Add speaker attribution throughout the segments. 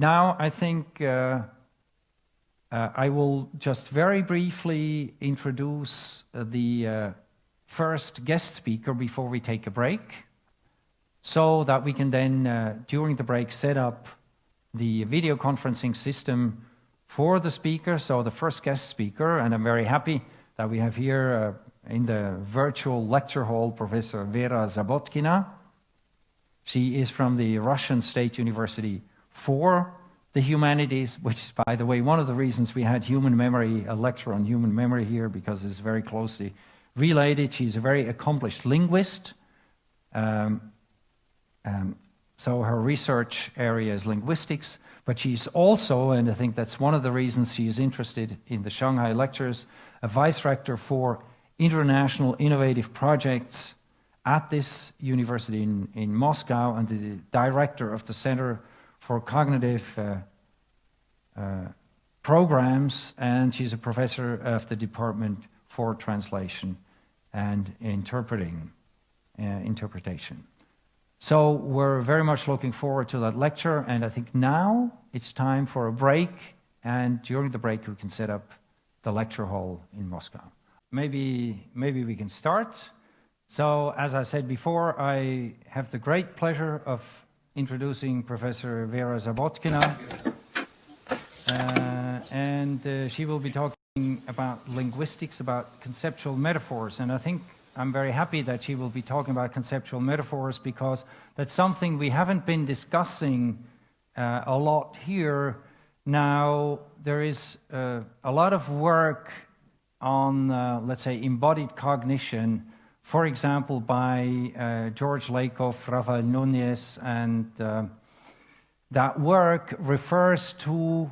Speaker 1: Now, I think uh, uh, I will just very briefly introduce uh, the uh, first guest speaker before we take a break, so that we can then, uh, during the break, set up the video conferencing system for the speaker, so the first guest speaker, and I'm very happy that we have here uh, in the virtual lecture hall Professor Vera Zabotkina. She is from the Russian State University for the humanities, which is, by the way, one of the reasons we had human memory, a lecture on human memory here, because it's very closely related. She's a very accomplished linguist. Um, um, so her research area is linguistics, but she's also, and I think that's one of the reasons she is interested in the Shanghai lectures, a vice rector for international innovative projects at this university in, in Moscow and the director of the Center for Cognitive uh, uh, Programs, and she's a professor of the Department for Translation and Interpreting, uh, Interpretation. So we're very much looking forward to that lecture, and I think now it's time for a break, and during the break we can set up the lecture hall in Moscow. Maybe, maybe we can start. So as I said before, I have the great pleasure of introducing Professor Vera Zabotkina, uh, and uh, she will be talking about linguistics, about conceptual metaphors, and I think I'm very happy that she will be talking about conceptual metaphors because that's something we haven't been discussing uh, a lot here. Now, there is uh, a lot of work on, uh, let's say, embodied cognition, for example, by uh, George Lakoff, Rafael Nunez, and uh, that work refers to,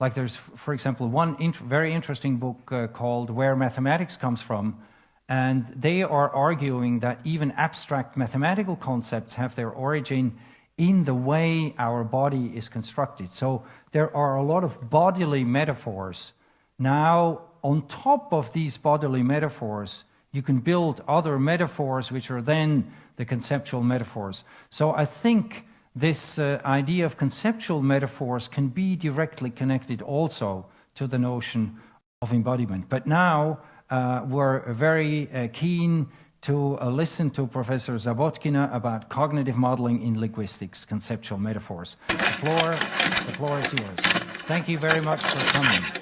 Speaker 1: like there's, for example, one int very interesting book uh, called Where Mathematics Comes From, and they are arguing that even abstract mathematical concepts have their origin in the way our body is constructed. So there are a lot of bodily metaphors. Now, on top of these bodily metaphors, you can build other metaphors which are then the conceptual metaphors. So I think this uh, idea of conceptual metaphors can be directly connected also to the notion of embodiment. But now uh, we're very uh, keen to uh, listen to Professor Zabotkina about cognitive modeling in linguistics, conceptual metaphors. The floor, the floor is yours. Thank you very much for coming.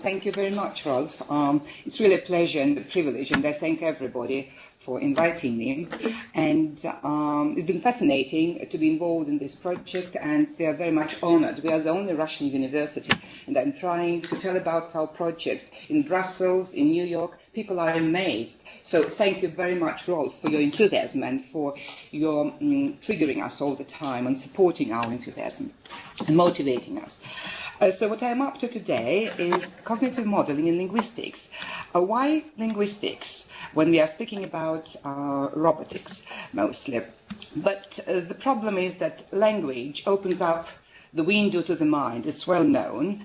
Speaker 2: Thank you very much, Rolf. Um, it's really a pleasure and a privilege, and I thank everybody for inviting me. And um, it's been fascinating to be involved in this project, and we are very much honored. We are the only Russian university, and I'm trying to tell about our project in Brussels, in New York. People are amazed. So thank you very much, Rolf, for your enthusiasm and for your um, triggering us all the time and supporting our enthusiasm and motivating us. Uh, so what I'm up to today is cognitive modeling in linguistics. Uh, why linguistics when we are speaking about uh, robotics mostly? But uh, the problem is that language opens up the window to the mind. It's well known.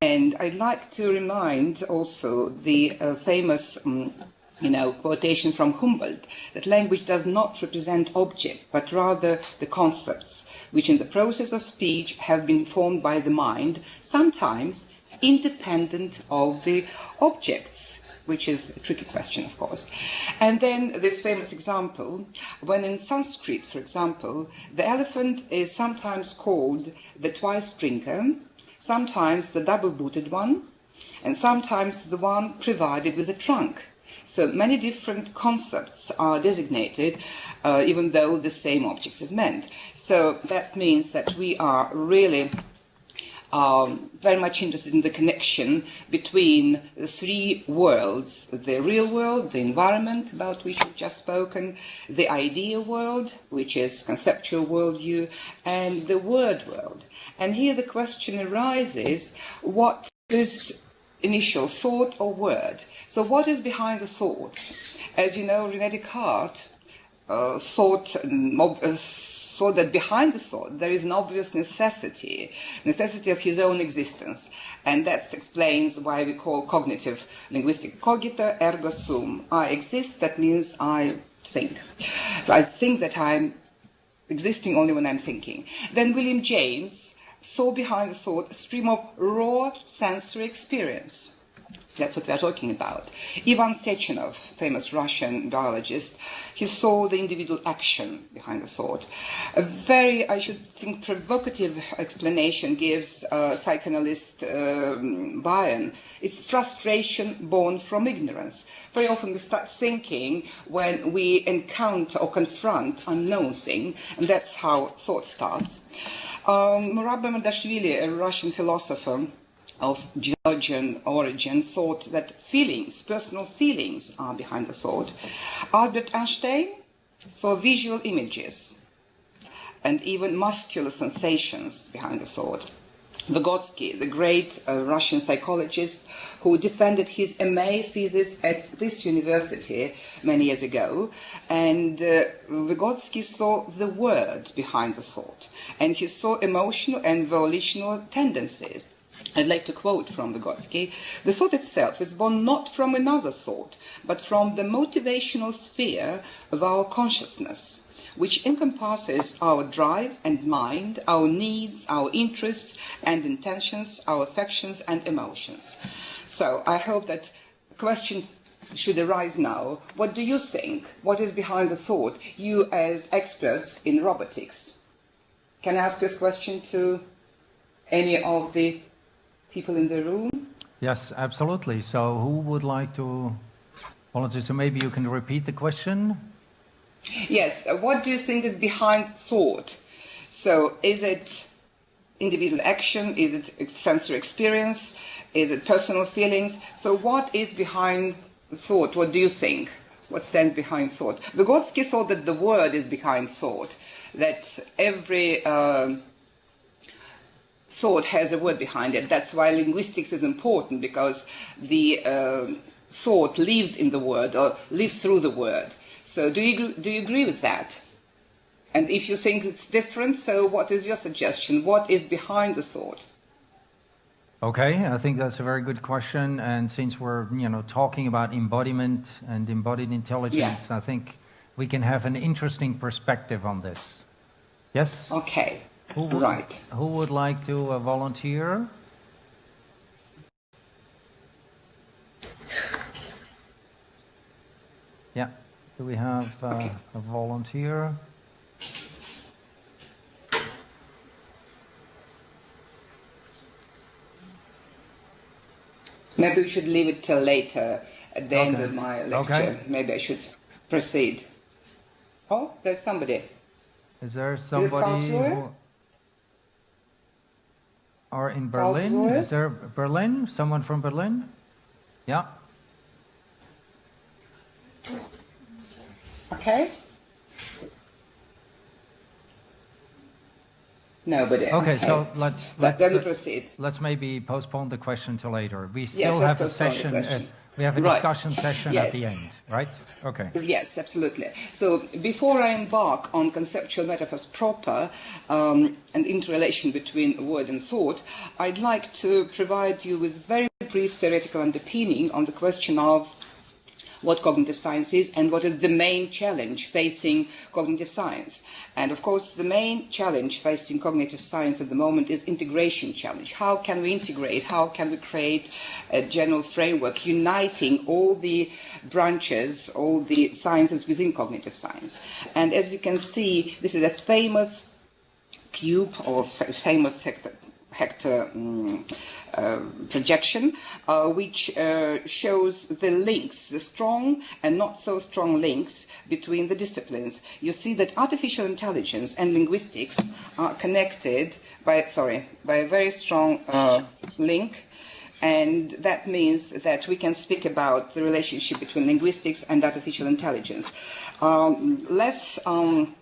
Speaker 2: And I'd like to remind also the uh, famous um, you know, quotation from Humboldt, that language does not represent object, but rather the concepts which in the process of speech have been formed by the mind, sometimes independent of the objects which is a tricky question, of course. And then this famous example, when in Sanskrit, for example, the elephant is sometimes called the twice drinker, sometimes the double-booted one, and sometimes the one provided with a trunk. So many different concepts are designated, uh, even though the same object is meant. So that means that we are really um, very much interested in the connection between the three worlds the real world, the environment about which we've just spoken, the idea world, which is conceptual worldview, and the word world. And here the question arises what is initial thought or word? So what is behind the thought? As you know, René Descartes uh, thought, uh, thought that behind the thought there is an obvious necessity, necessity of his own existence. And that explains why we call cognitive linguistic cogito ergo sum. I exist, that means I think. So I think that I'm existing only when I'm thinking. Then William James saw behind the thought a stream of raw sensory experience. That's what we're talking about. Ivan Sechenov, famous Russian biologist, he saw the individual action behind the thought. A very, I should think, provocative explanation gives uh, psychoanalyst um, Bion. It's frustration born from ignorance. Very often we start thinking when we encounter or confront unknown thing, and that's how thought starts. Um, Murad a Russian philosopher, of Georgian origin thought that feelings, personal feelings, are behind the thought. Albert Einstein saw visual images and even muscular sensations behind the thought. Vygotsky, the great uh, Russian psychologist who defended his MA thesis at this university many years ago, and uh, Vygotsky saw the word behind the thought, and he saw emotional and volitional tendencies I'd like to quote from Vygotsky The thought itself is born not from another thought, but from the motivational sphere of our consciousness, which encompasses our drive and mind, our needs, our interests and intentions, our affections and emotions. So I hope that question should arise now. What do you think? What is behind the thought? You as experts in robotics. Can I ask this question to any of the people in the room?
Speaker 1: Yes, absolutely. So who would like to volunteer? So maybe you can repeat the question?
Speaker 2: Yes. Uh, what do you think is behind thought? So is it individual action? Is it sensory experience? Is it personal feelings? So what is behind thought? What do you think? What stands behind thought? Vygotsky thought that the word is behind thought, that every uh, thought has a word behind it. That's why linguistics is important because the uh, thought lives in the word or lives through the word. So do you, do you agree with that? And if you think it's different, so what is your suggestion? What is behind the thought?
Speaker 1: Okay, I think that's a very good question. And since we're, you know, talking about embodiment and embodied intelligence, yeah. I think we can have an interesting perspective on this. Yes?
Speaker 2: Okay.
Speaker 1: Who would, right. Who would like to uh, volunteer? Yeah. Do we have uh, okay. a volunteer?
Speaker 2: Maybe we should leave it till later at the okay. end of my lecture. Okay. Maybe I should proceed. Oh, there's somebody.
Speaker 1: Is there somebody who, are in Berlin. Is there Berlin? Someone from Berlin? Yeah.
Speaker 2: Okay. Nobody.
Speaker 1: Okay, okay. so let's let's
Speaker 2: then uh, proceed.
Speaker 1: Let's maybe postpone the question to later. We still yes, have a session. We have a discussion session yes. at the end, right? Okay.
Speaker 2: Yes, absolutely. So before I embark on conceptual metaphors proper um, and interrelation between word and thought, I'd like to provide you with very brief theoretical underpinning on the question of what cognitive science is and what is the main challenge facing cognitive science. And of course, the main challenge facing cognitive science at the moment is integration challenge. How can we integrate? How can we create a general framework uniting all the branches, all the sciences within cognitive science? And as you can see, this is a famous cube or famous Hector um, uh, projection, uh, which uh, shows the links, the strong and not so strong links between the disciplines. You see that artificial intelligence and linguistics are connected by, sorry, by a very strong uh, link and that means that we can speak about the relationship between linguistics and artificial intelligence. Um, less um,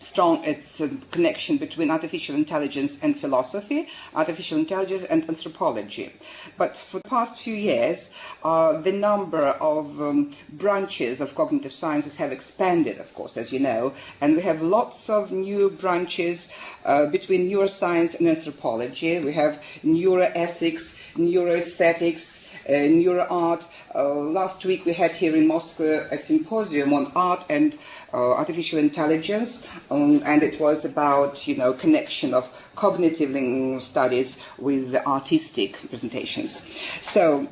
Speaker 2: strong its connection between artificial intelligence and philosophy, artificial intelligence and anthropology. But for the past few years, uh, the number of um, branches of cognitive sciences have expanded, of course, as you know, and we have lots of new branches uh, between neuroscience and anthropology. We have neuroethics, neuroaesthetics, uh, NeuroArt. Uh, last week we had here in Moscow a symposium on art and uh, artificial intelligence, um, and it was about you know connection of cognitive studies with the artistic presentations. So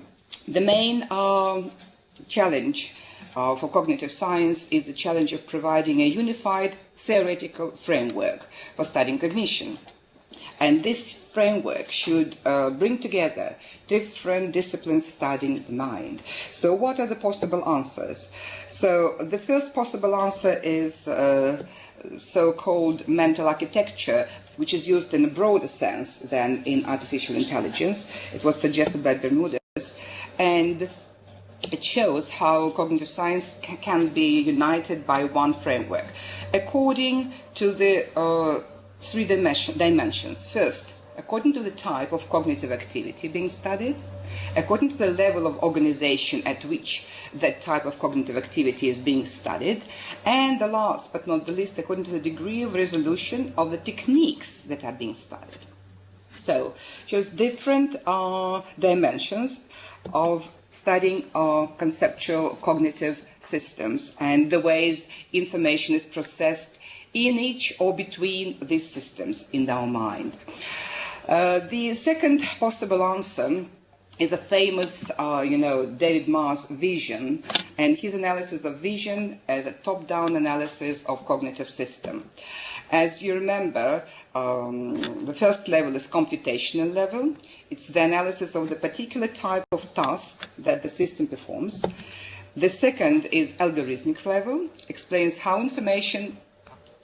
Speaker 2: the main um, challenge uh, for cognitive science is the challenge of providing a unified theoretical framework for studying cognition. And this framework should uh, bring together different disciplines studying the mind. So, what are the possible answers? So, the first possible answer is uh, so called mental architecture, which is used in a broader sense than in artificial intelligence. It was suggested by Bermudez. And it shows how cognitive science can be united by one framework according to the uh, three dimensions. First, according to the type of cognitive activity being studied, according to the level of organization at which that type of cognitive activity is being studied, and the last but not the least, according to the degree of resolution of the techniques that are being studied. So, shows different uh, dimensions of studying our conceptual cognitive systems and the ways information is processed in each or between these systems in our mind. Uh, the second possible answer is a famous, uh, you know, David Marr's vision and his analysis of vision as a top-down analysis of cognitive system. As you remember, um, the first level is computational level. It's the analysis of the particular type of task that the system performs. The second is algorithmic level, explains how information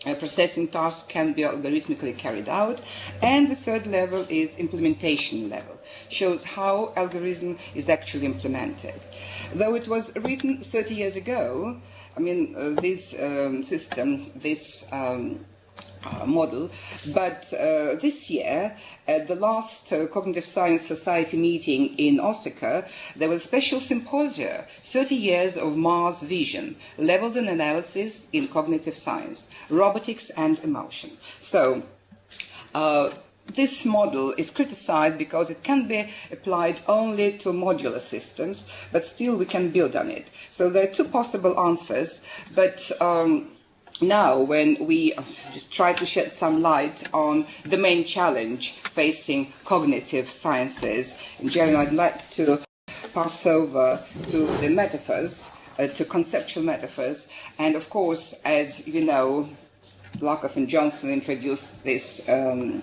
Speaker 2: uh, processing tasks can be algorithmically carried out. And the third level is implementation level, shows how algorithm is actually implemented. Though it was written 30 years ago, I mean, uh, this um, system, this um, model. But uh, this year, at the last uh, Cognitive Science Society meeting in Osaka, there was a special symposium, 30 years of Marr's vision, levels and analysis in cognitive science, robotics and emotion. So, uh, this model is criticized because it can be applied only to modular systems, but still we can build on it. So there are two possible answers, but um, now when we try to shed some light on the main challenge facing cognitive sciences. In general, I'd like to pass over to the metaphors, uh, to conceptual metaphors. And of course, as you know, Lakoff and Johnson introduced this um,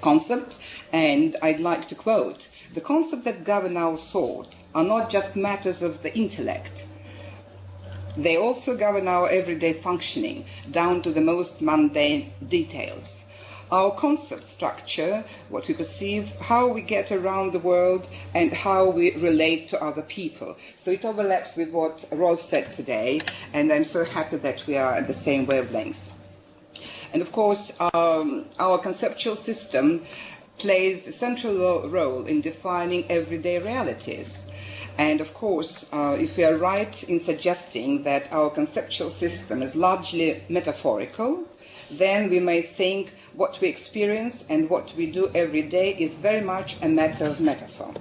Speaker 2: concept, and I'd like to quote The concepts that govern our thought are not just matters of the intellect they also govern our everyday functioning, down to the most mundane details. Our concept structure, what we perceive, how we get around the world, and how we relate to other people. So it overlaps with what Rolf said today, and I'm so happy that we are at the same wavelengths. And of course, um, our conceptual system plays a central role in defining everyday realities. And of course, uh, if we are right in suggesting that our conceptual system is largely metaphorical, then we may think what we experience and what we do every day is very much a matter of metaphor.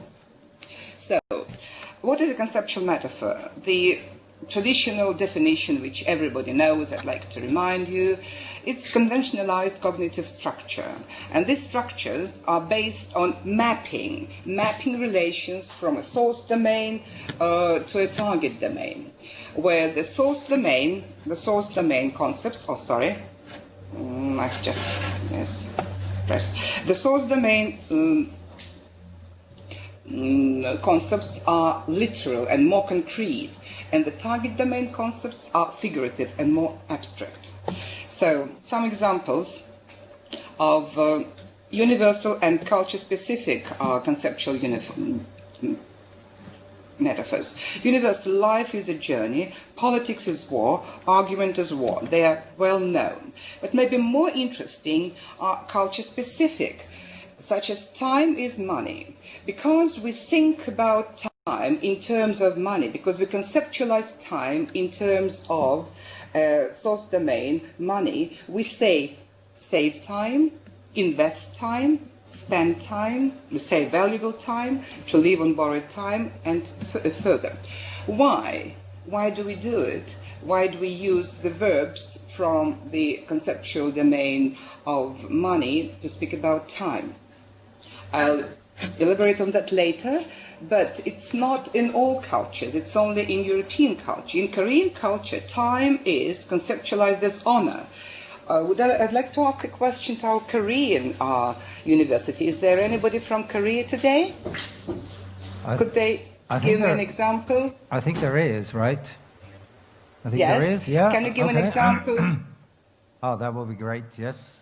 Speaker 2: So, what is a conceptual metaphor? The traditional definition, which everybody knows, I'd like to remind you, it's conventionalized cognitive structure. And these structures are based on mapping, mapping relations from a source domain uh, to a target domain, where the source domain, the source domain concepts, oh, sorry, mm, I've just, yes, press. The source domain um, mm, concepts are literal and more concrete and the target domain concepts are figurative and more abstract. So, some examples of uh, universal and culture-specific uh, conceptual uniform, metaphors. Universal life is a journey, politics is war, argument is war. They are well known. But maybe more interesting are culture specific, such as time is money. Because we think about time time in terms of money because we conceptualize time in terms of uh, source domain, money. We say save time, invest time, spend time, we say valuable time, to live on borrowed time, and further. Why? Why do we do it? Why do we use the verbs from the conceptual domain of money to speak about time? I'll elaborate on that later, but it's not in all cultures, it's only in European culture. In Korean culture, time is conceptualized as honor. Uh, would I, would like to ask a question to our Korean uh, university. Is there anybody from Korea today? Could they give there, an example?
Speaker 1: I think there is, right? I think
Speaker 2: yes.
Speaker 1: there is, yeah.
Speaker 2: Can you give
Speaker 1: okay.
Speaker 2: an example?
Speaker 1: oh, that will be great, yes.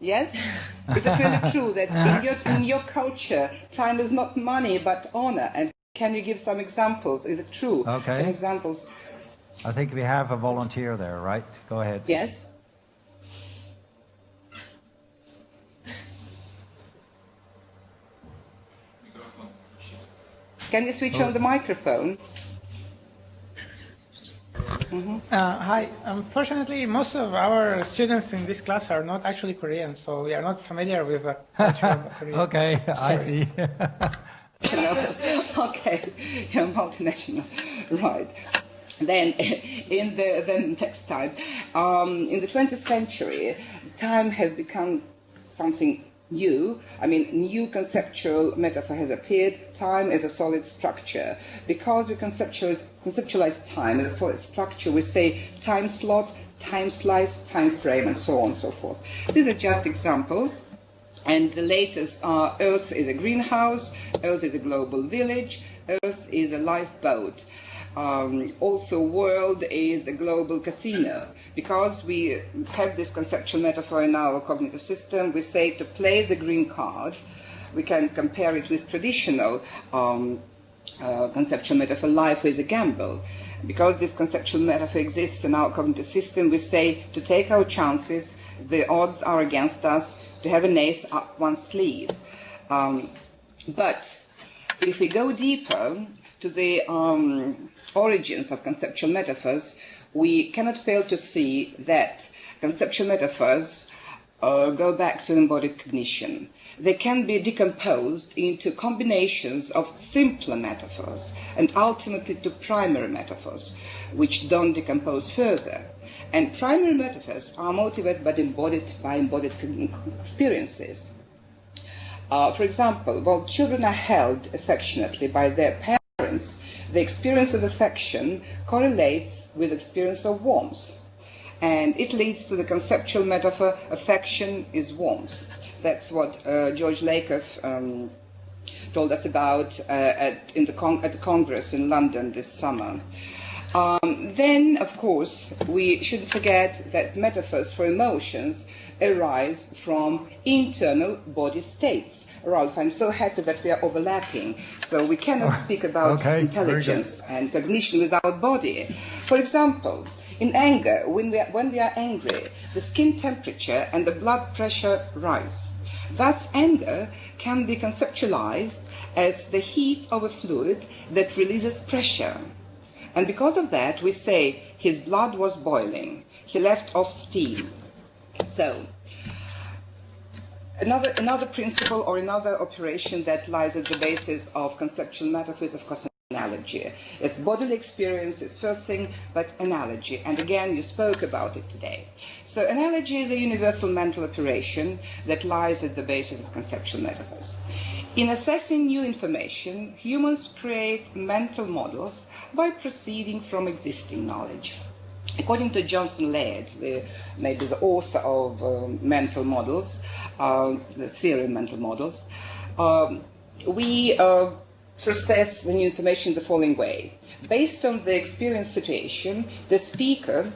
Speaker 2: Yes? Is it really true that in your, in your culture, time is not money but honor? And can you give some examples? Is it true?
Speaker 1: Okay.
Speaker 2: Some examples.
Speaker 1: I think we have a volunteer there, right? Go ahead.
Speaker 2: Yes. Can you switch oh. on the oh. microphone?
Speaker 3: Mm-hmm. Uh, hi. Unfortunately, most of our students in this class are not actually Korean, so we are not familiar with the culture of Korea.
Speaker 1: okay,
Speaker 3: Sorry.
Speaker 1: I see.
Speaker 2: okay, you're multinational, right? Then, in the then next time, um, in the 20th century, time has become something new. I mean, new conceptual metaphor has appeared, time as a solid structure. Because we conceptualize, conceptualize time as a solid structure, we say time slot, time slice, time frame, and so on and so forth. These are just examples. And the latest are Earth is a greenhouse, Earth is a global village, Earth is a lifeboat. Um, also, world is a global casino. Because we have this conceptual metaphor in our cognitive system, we say to play the green card, we can compare it with traditional um, uh, conceptual metaphor, life is a gamble. Because this conceptual metaphor exists in our cognitive system, we say to take our chances, the odds are against us, to have an ace up one's sleeve. Um, but if we go deeper to the um, origins of conceptual metaphors, we cannot fail to see that conceptual metaphors uh, go back to embodied cognition. They can be decomposed into combinations of simpler metaphors and ultimately to primary metaphors, which don't decompose further. And primary metaphors are motivated by embodied, by embodied experiences. Uh, for example, while children are held affectionately by their parents, the experience of affection correlates with experience of warmth. And it leads to the conceptual metaphor, affection is warmth. That's what uh, George Lakoff um, told us about uh, at, the con- at the Congress in London this summer. Um, then, of course, we shouldn't forget that metaphors for emotions arise from internal body states. Rolf, I'm so happy that we are overlapping. So we cannot speak about
Speaker 1: okay,
Speaker 2: intelligence and cognition without body. For example, in anger, when we, are, when we are angry, the skin temperature and the blood pressure rise. Thus, anger can be conceptualized as the heat of a fluid that releases pressure. And because of that, we say his blood was boiling, he left off steam. So, Another, another principle or another operation that lies at the basis of conceptual metaphors, of course, analogy. It's bodily experience is first thing, but analogy. And again, you spoke about it today. So analogy is a universal mental operation that lies at the basis of conceptual metaphors. In assessing new information, humans create mental models by proceeding from existing knowledge. According to Johnson Laird, the, maybe the author of um, mental models, uh, the theory of mental models, um, we uh, process the new information the following way. Based on the experience situation, the speaker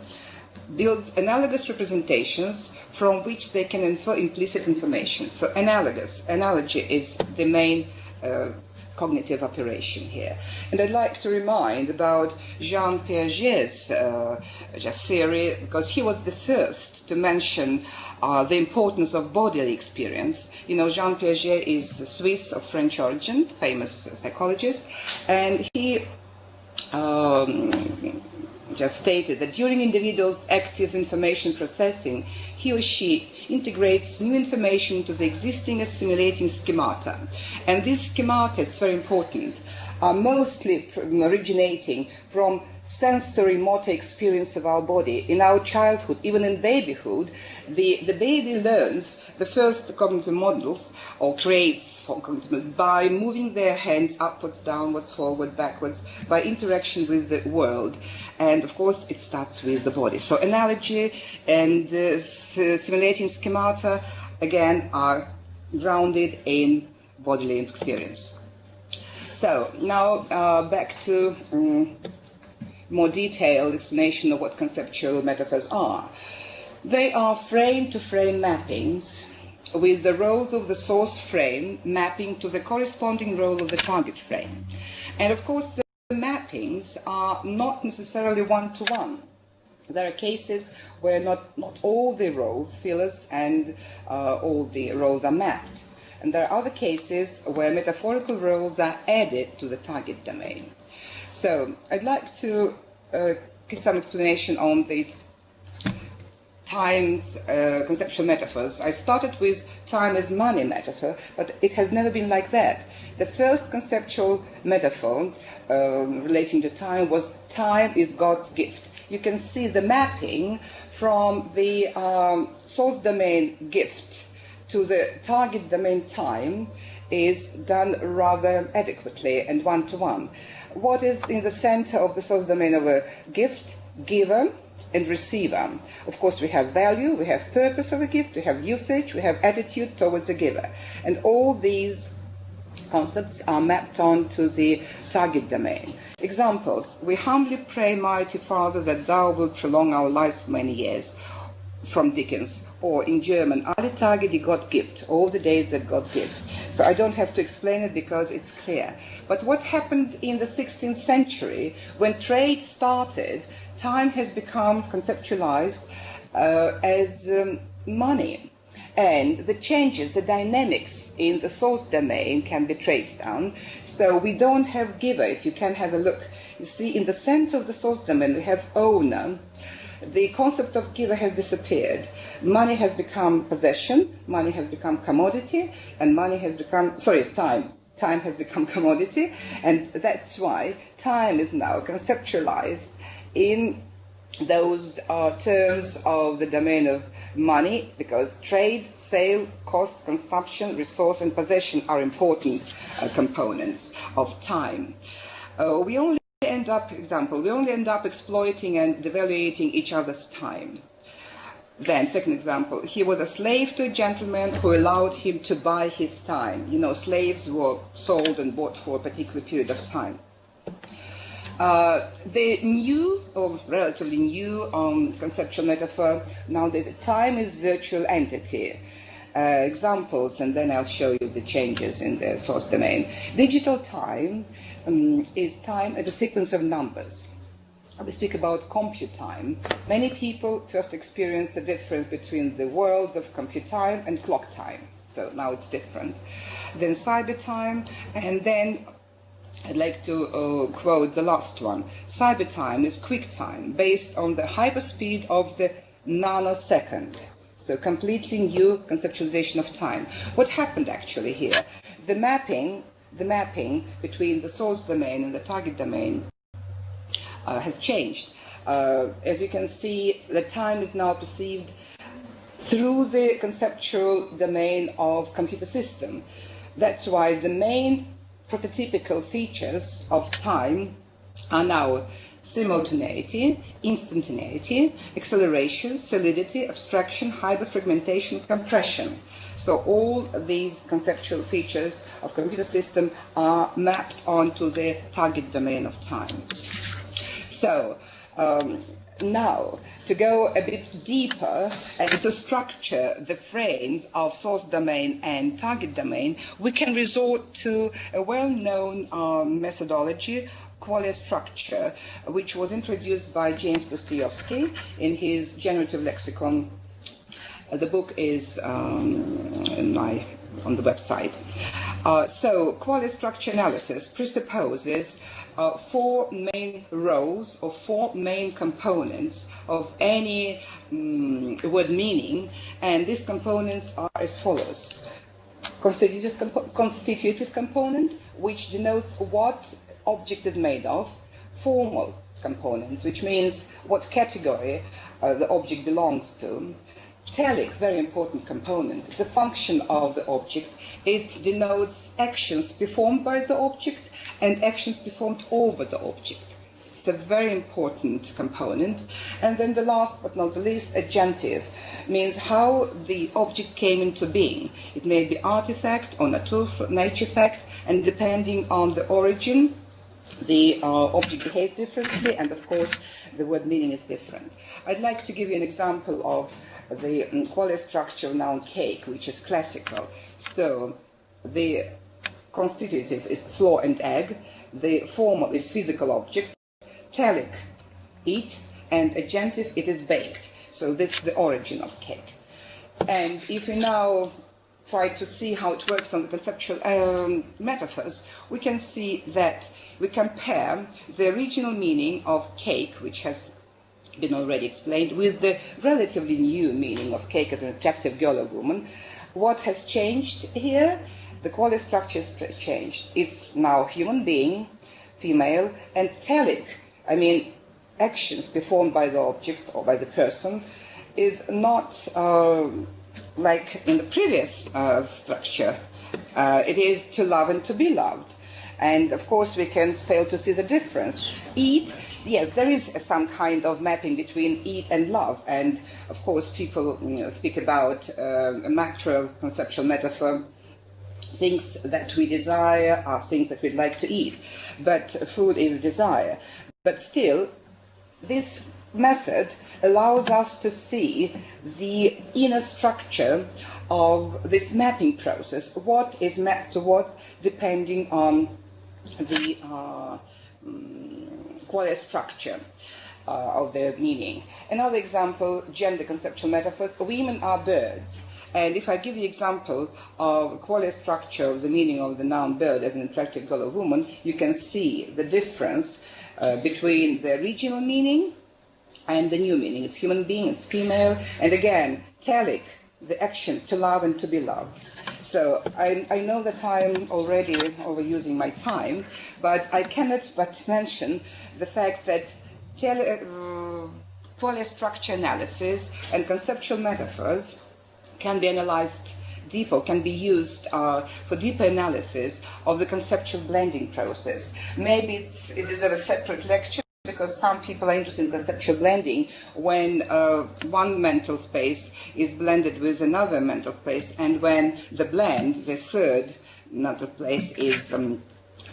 Speaker 2: builds analogous representations from which they can infer implicit information. So analogous, analogy is the main uh, cognitive operation here. And I'd like to remind about Jean Piaget's uh, theory, because he was the first to mention uh, the importance of bodily experience. You know, Jean Piaget is a Swiss of French origin, famous psychologist, and he um, just stated that during individual's active information processing, he or she integrates new information into the existing assimilating schemata. And these schemata, it's very important, are mostly originating from sensory motor experience of our body. In our childhood, even in babyhood, the, the baby learns the first cognitive models or creates by moving their hands upwards, downwards, forward, backwards, by interaction with the world. And of course, it starts with the body. So analogy and uh, simulating schemata, again, are grounded in bodily experience. So now uh, back to um, more detailed explanation of what conceptual metaphors are. They are frame-to-frame mappings with the roles of the source frame mapping to the corresponding role of the target frame. And of course, the mappings are not necessarily one-to-one. There are cases where not, not all the roles, fillers, and uh, all the roles are mapped. And there are other cases where metaphorical roles are added to the target domain. So I'd like to uh, give some explanation on the time's uh, conceptual metaphors. I started with time as money metaphor, but it has never been like that. The first conceptual metaphor uh, relating to time was time is God's gift. You can see the mapping from the um, source domain gift to the target domain time is done rather adequately and one-to-one. What is in the center of the source domain of a gift? Giver and receiver. Of course, we have value, we have purpose of a gift, we have usage, we have attitude towards a giver. And all these concepts are mapped onto the target domain. Examples, we humbly pray, mighty Father, that thou wilt prolong our lives for many years from Dickens, or in German, alle Tage, die Gott gibt, all the days that God gives. So I don't have to explain it because it's clear. But what happened in the 16th century, when trade started, time has become conceptualized uh, as um, money. And the changes, the dynamics in the source domain can be traced down. So we don't have giver, if you can have a look. You see, in the center of the source domain, we have owner the concept of giver has disappeared. Money has become possession, money has become commodity, and money has become, sorry, time. Time has become commodity, and that's why time is now conceptualized in those uh, terms of the domain of money, because trade, sale, cost, consumption, resource, and possession are important uh, components of time. Uh, we only end up, example, we only end up exploiting and devaluating each other's time. Then, second example, he was a slave to a gentleman who allowed him to buy his time. You know, slaves were sold and bought for a particular period of time. Uh, the new, or relatively new um, conceptual metaphor nowadays, time is virtual entity. Uh, examples, and then I'll show you the changes in the source domain. Digital time um, is time as a sequence of numbers. We speak about compute time. Many people first experience the difference between the worlds of compute time and clock time. So now it's different. Then cyber time, and then I'd like to uh, quote the last one. Cyber time is quick time based on the hyperspeed of the nanosecond. So completely new conceptualization of time. What happened actually here? The mapping the mapping between the source domain and the target domain uh, has changed. Uh, as you can see, the time is now perceived through the conceptual domain of computer system. That's why the main prototypical features of time are now simultaneity, instantaneity, acceleration, solidity, abstraction, hyperfragmentation, compression. So all these conceptual features of computer system are mapped onto the target domain of time. So um, now, to go a bit deeper and to structure the frames of source domain and target domain, we can resort to a well-known um, methodology qualia structure, which was introduced by James Pustejovsky in his generative lexicon uh, the book is um, my, on the website. Uh, so, qualia structure analysis presupposes uh, four main roles or four main components of any um, word meaning, and these components are as follows. Constitutive, compo constitutive component, which denotes what object is made of, formal component, which means what category uh, the object belongs to, telic, very important component, the function of the object. It denotes actions performed by the object and actions performed over the object. It's a very important component. And then the last but not the least, agentive, means how the object came into being. It may be artifact or natural nature fact, and depending on the origin, the uh, object behaves differently, and of course, the word meaning is different. I'd like to give you an example of the um, qualia structure noun cake, which is classical. So the constitutive is flour and egg, the formal is physical object, telic, eat, and agentive, it is baked. So this is the origin of cake. And if we now try to see how it works on the conceptual um, metaphors, we can see that we compare the original meaning of cake, which has been already explained, with the relatively new meaning of cake as an attractive girl or woman. What has changed here? The qualia structure has changed. It's now human being, female, and telic, I mean, actions performed by the object or by the person, is not uh, like in the previous uh, structure. Uh, it is to love and to be loved. And of course, we can fail to see the difference. Eat yes, there is some kind of mapping between eat and love. And of course, people you know, speak about uh, a macro conceptual metaphor. Things that we desire are things that we'd like to eat. But food is a desire. But still, this method allows us to see the inner structure of this mapping process. What is mapped to what, depending on the uh, qualia structure uh, of their meaning. Another example, gender conceptual metaphors, women are birds. And if I give you example of qualia structure of the meaning of the noun bird as an attractive girl or woman, you can see the difference uh, between the original meaning and the new meaning. It's human being, it's female, and again, telic, the action to love and to be loved. So I, I know that I'm already overusing my time, but I cannot but mention the fact that tele, uh, analysis and conceptual metaphors can be analyzed deeper, can be used uh, for deeper analysis of the conceptual blending process. Maybe it deserves a separate lecture because some people are interested in conceptual blending when uh, one mental space is blended with another mental space, and when the blend, the third mental space, is um,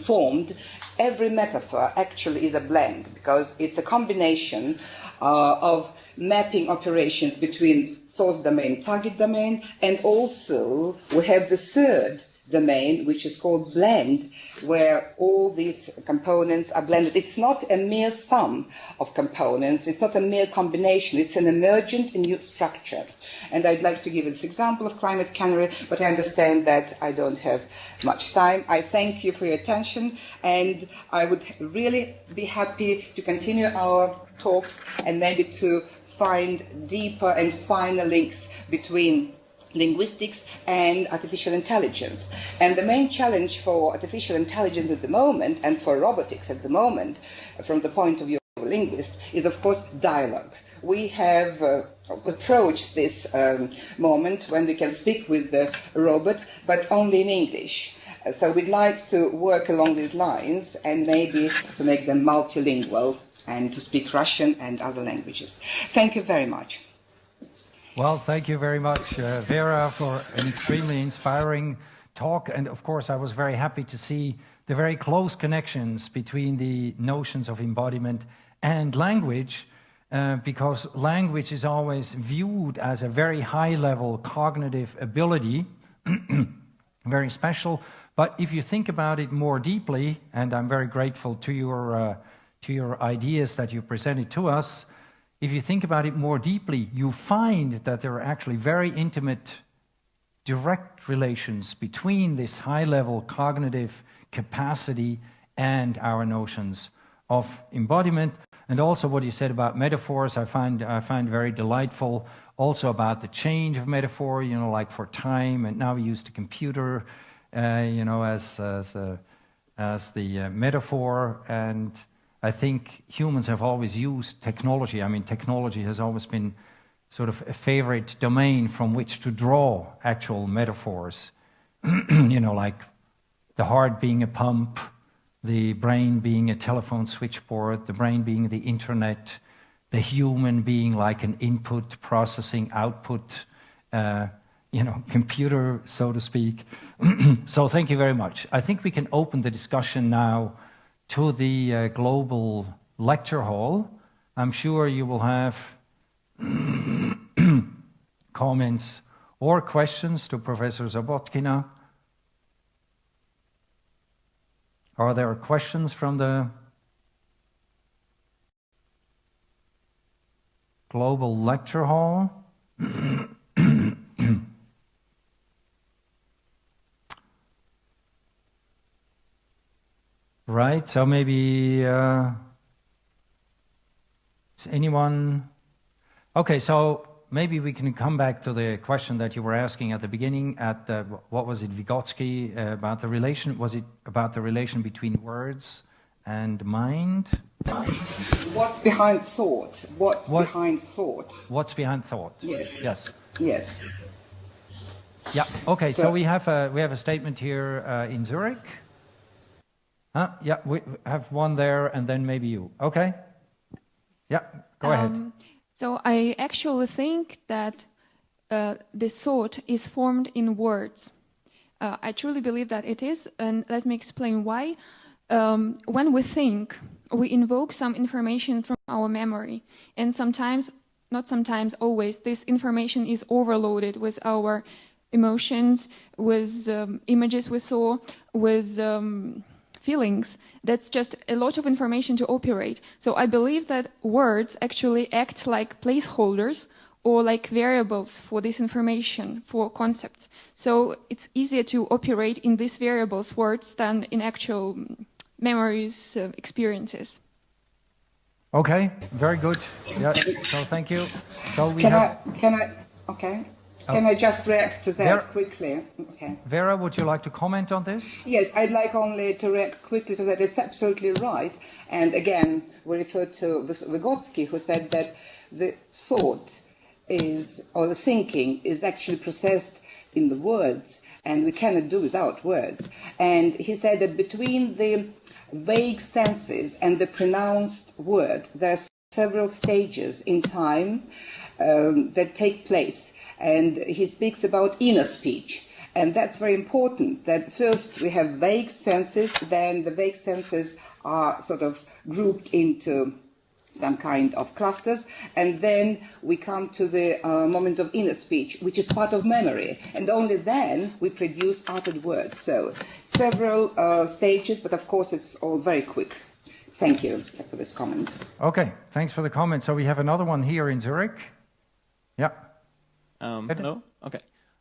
Speaker 2: formed, every metaphor actually is a blend because it's a combination uh, of mapping operations between source domain, target domain, and also we have the third domain, which is called blend, where all these components are blended. It's not a mere sum of components, it's not a mere combination, it's an emergent new structure. And I'd like to give this example of climate cannery, but I understand that I don't have much time. I thank you for your attention, and I would really be happy to continue our talks and maybe to find deeper and finer links between linguistics and artificial intelligence. And the main challenge for artificial intelligence at the moment and for robotics at the moment, from the point of view of a linguist, is of course dialogue. We have uh, approached this um, moment when we can speak with the robot, but only in English. So we'd like to work along these lines and maybe to make them multilingual and to speak Russian and other languages. Thank you very much.
Speaker 1: Well, thank you very much, uh, Vera, for an extremely inspiring talk. And of course, I was very happy to see the very close connections between the notions of embodiment and language, uh, because language is always viewed as a very high level cognitive ability, very special. But if you think about it more deeply, and I'm very grateful to your, uh, to your ideas that you presented to us, if you think about it more deeply, you find that there are actually very intimate, direct relations between this high level cognitive capacity and our notions of embodiment. And also what you said about metaphors, I find, I find very delightful. Also about the change of metaphor, you know, like for time, and now we use the computer, uh, you know, as, as, a, as the uh, metaphor. And I think humans have always used technology. I mean, technology has always been sort of a favorite domain from which to draw actual metaphors. you know, like the heart being a pump, the brain being a telephone switchboard, the brain being the internet, the human being like an input processing output, uh, you know, computer, so to speak. so thank you very much. I think we can open the discussion now to the uh, global lecture hall. I'm sure you will have comments or questions to Professor Zabotkina. Are there questions from the Global Lecture Hall? right, so maybe uh, is anyone? Okay, so maybe we can come back to the question that you were asking at the beginning at the, what was it Vygotsky uh, about the relation was it about the relation between words and mind?
Speaker 2: What's behind thought? What's what, behind thought?
Speaker 1: What's behind thought?
Speaker 2: Yes.
Speaker 1: Yes.
Speaker 2: Yes.
Speaker 1: Yeah okay so, so we have a we have a statement here uh, in Zurich huh? yeah we have one there and then maybe you okay yeah go um, ahead
Speaker 4: so I actually think that uh, the thought is formed in words. Uh, I truly believe that it is, and let me explain why. Um, when we think, we invoke some information from our memory, and sometimes, not sometimes, always, this information is overloaded with our emotions, with um, images we saw, with um, feelings. That's just a lot of information to operate. So I believe that words actually act like placeholders or like variables for this information, for concepts. So it's easier to operate in these variables, words, than in actual memories, uh, experiences.
Speaker 1: Okay, very good. Yeah, so thank you. So we
Speaker 2: can
Speaker 1: have...
Speaker 2: I, can I, okay. Can I just react to that Vera, quickly?
Speaker 1: Okay. Vera, would you like to comment on this?
Speaker 2: Yes, I'd like only to react quickly to that. It's absolutely right. And again, we refer to Vygotsky, who said that the thought is, or the thinking, is actually processed in the words, and we cannot do without words. And he said that between the vague senses and the pronounced word, there are several stages in time um, that take place and he speaks about inner speech. And that's very important that first we have vague senses, then the vague senses are sort of grouped into some kind of clusters, and then we come to the uh, moment of inner speech, which is part of memory, and only then we produce uttered words. So several uh, stages, but of course it's all very quick. Thank you for this comment.
Speaker 1: Okay, thanks for the comment. So we have another one here in Zurich. Yeah.
Speaker 5: Um, hello? Okay.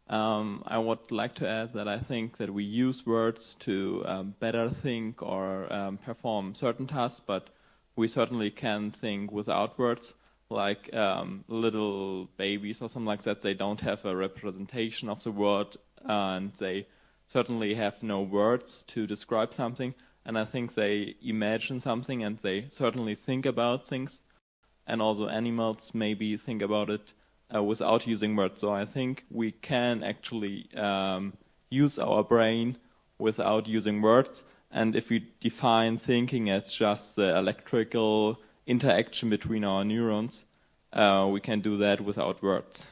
Speaker 5: Um, I would like to add that I think that we use words to um, better think or um, perform certain tasks, but we certainly can think without words, like um, little babies or something like that. They don't have a representation of the word, and they certainly have no words to describe something. And I think they imagine something, and they certainly think about things. And also animals maybe think about it uh, without using words. So I think we can actually um, use our brain without using words. And if we define thinking as just the electrical interaction between our neurons, uh, we can do that without words.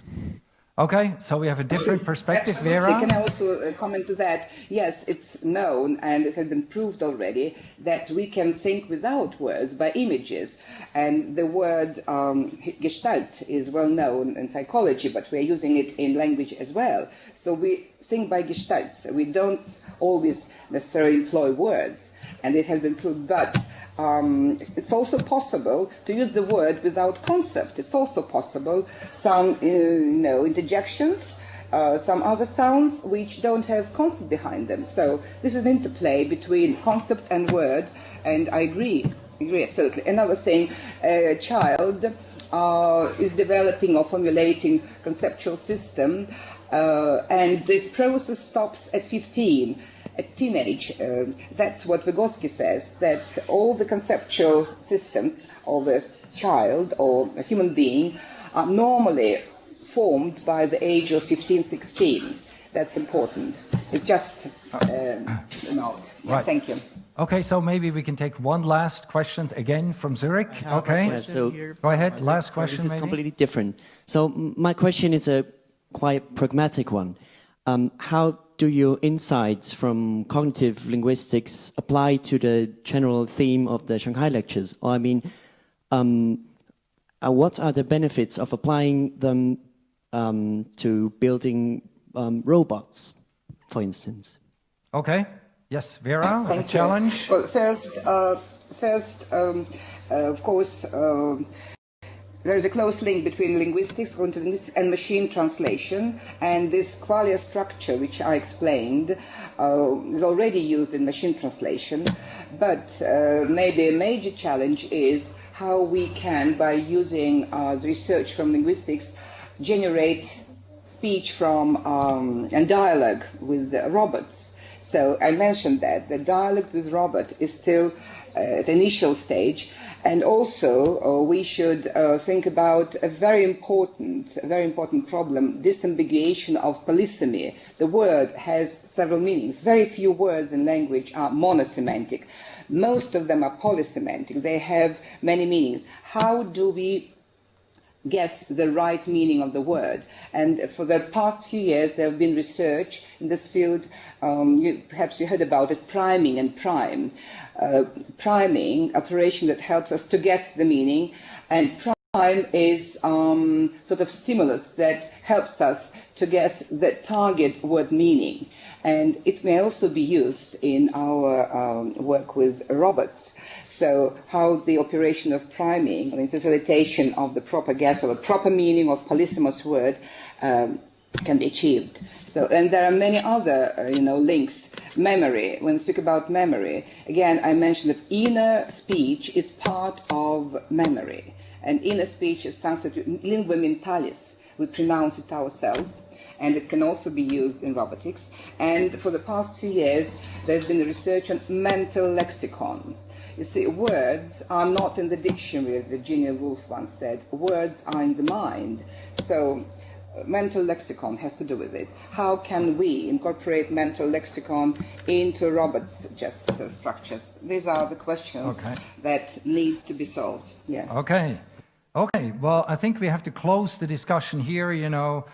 Speaker 1: Okay, so we have a different perspective,
Speaker 2: Absolutely.
Speaker 1: Vera.
Speaker 2: Can I also uh, comment to that? Yes, it's known and it has been proved already that we can think without words by images. And the word um, gestalt is well known in psychology, but we are using it in language as well. So we think by gestalts. We don't always necessarily employ words, and it has been proved. But um, it's also possible to use the word without concept. It's also possible some, uh, you know, interjections uh, some other sounds which don't have concept behind them. So this is an interplay between concept and word, and I agree, agree absolutely. Another thing, a child uh, is developing or formulating conceptual system, uh, and the process stops at 15 at teenage. Uh, that's what Vygotsky says, that all the conceptual system of a child or a human being are normally formed by the age of 15, 16. That's important. It's just uh, a note.
Speaker 1: Right.
Speaker 2: Thank you.
Speaker 1: Okay, so maybe we can take one last question again from Zurich. Okay,
Speaker 6: Yeah, so
Speaker 1: go ahead. Last question,
Speaker 6: this is
Speaker 1: maybe.
Speaker 6: completely different. So my question is a quite pragmatic one. Um, how do your insights from cognitive linguistics apply to the general theme of the Shanghai lectures? Or I mean, um, uh, what are the benefits of applying them um, to building um, robots, for instance?
Speaker 1: Okay. Yes, Vera, a
Speaker 2: Thank you.
Speaker 1: challenge.
Speaker 2: Well, first, uh, first, um, uh, of course, um there is a close link between linguistics, linguistics, and machine translation. And this qualia structure, which I explained, uh, is already used in machine translation. But uh, maybe a major challenge is how we can, by using uh, research from linguistics, generate speech from um, and dialogue with robots. So I mentioned that the dialogue with robot is still uh, at the initial stage, and also uh, we should uh, think about a very important, a very important problem: disambiguation of polysemy. The word has several meanings. Very few words in language are monosemantic. Most of them are polysemantic. They have many meanings. How do we guess the right meaning of the word. And for the past few years, there have been research in this field. Um, you, perhaps you heard about it, priming and prime. Uh, priming, operation that helps us to guess the meaning, and prime is um, sort of stimulus that helps us to guess the target word meaning. And it may also be used in our um, work with robots. So how the operation of priming, or facilitation of the proper guess of a proper meaning of polysemous word um, can be achieved. So, and there are many other, uh, you know, links. Memory. When we speak about memory, again, I mentioned that inner speech is part of memory, and inner speech is something lingua mentalis. We pronounce it ourselves and it can also be used in robotics. And for the past few years, there's been research on mental lexicon. You see, words are not in the dictionary, as Virginia Woolf once said. Words are in the mind. So, mental lexicon has to do with it. How can we incorporate mental lexicon into robots' just uh, structures? These are the questions
Speaker 1: Okay.
Speaker 2: that need to be solved. Yeah.
Speaker 1: Okay. Okay. Well, I think we have to close the discussion here, you know,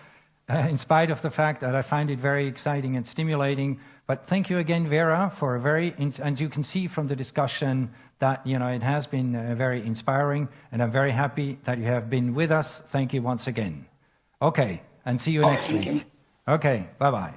Speaker 1: uh, in spite of the fact that I find it very exciting and stimulating. But thank you again, Vera, for a very, and you can see from the discussion that, you know, it has been uh, very inspiring, and I'm very happy that you have been with us. Thank you once again. Okay. And see you
Speaker 2: Oh,
Speaker 1: next week.
Speaker 2: you.
Speaker 1: Okay. Bye bye.